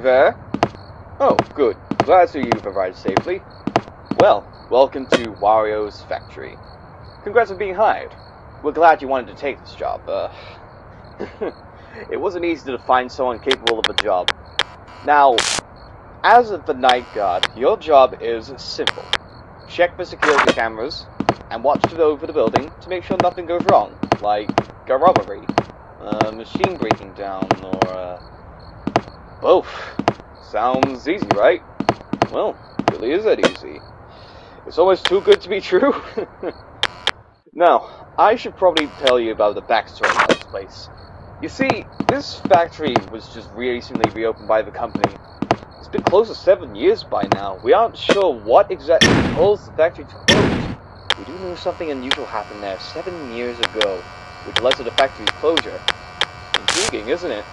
there? Oh, good. Glad to you've arrived safely. Well, welcome to Wario's factory. Congrats on being hired. We're glad you wanted to take this job. Uh, it wasn't easy to find someone capable of a job. Now, as the night guard, your job is simple. Check the security cameras and watch over the building to make sure nothing goes wrong, like a robbery, a machine breaking down, or uh, both. Sounds easy, right? Well, really is that easy. It's almost too good to be true. now, I should probably tell you about the backstory of this place. You see, this factory was just recently reopened by the company. It's been close to seven years by now. We aren't sure what exactly caused the factory to close. We do know something unusual happened there seven years ago, which led to the factory's closure. Intriguing, isn't it?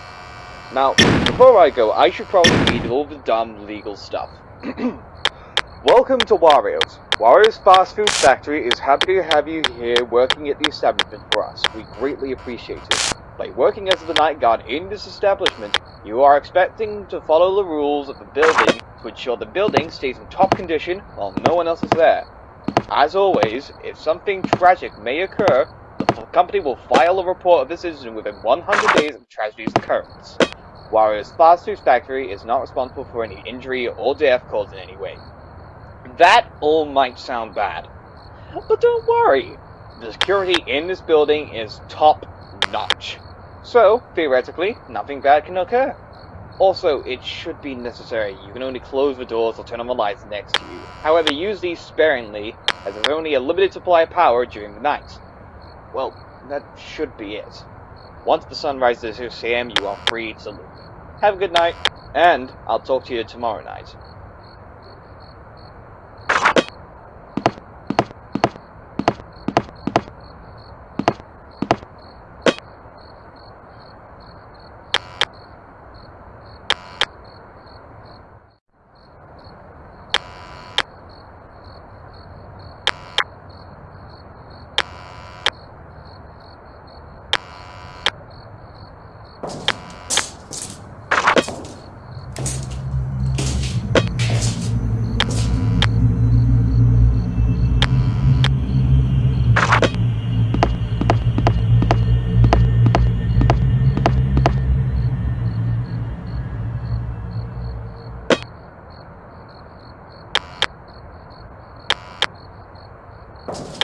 Now, before I go, I should probably read all the dumb legal stuff. Welcome to Wario's. Wario's Fast Food Factory is happy to have you here working at the establishment for us. We greatly appreciate it. By working as the night guard in this establishment, you are expecting to follow the rules of the building to ensure the building stays in top condition while no one else is there. As always, if something tragic may occur, company will file a report of this incident within 100 days of the tragedy's occurrence. Wario's Fast Food Factory is not responsible for any injury or death caused in any way. That all might sound bad, but don't worry. The security in this building is top notch. So, theoretically, nothing bad can occur. Also, it should be necessary. You can only close the doors or turn on the lights next to you. However, use these sparingly, as there's only a limited supply of power during the night. Well, that should be it. Once the sun rises at 6 a.m., you are free to leave. Have a good night, and I'll talk to you tomorrow night. You